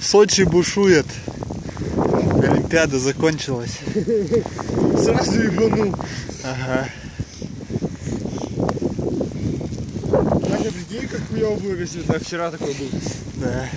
Сочи бушует. Олимпиада закончилась. Сразу ебанул. Ага. Надя, прикинь, как хуёво было, если так вчера такой был. Да.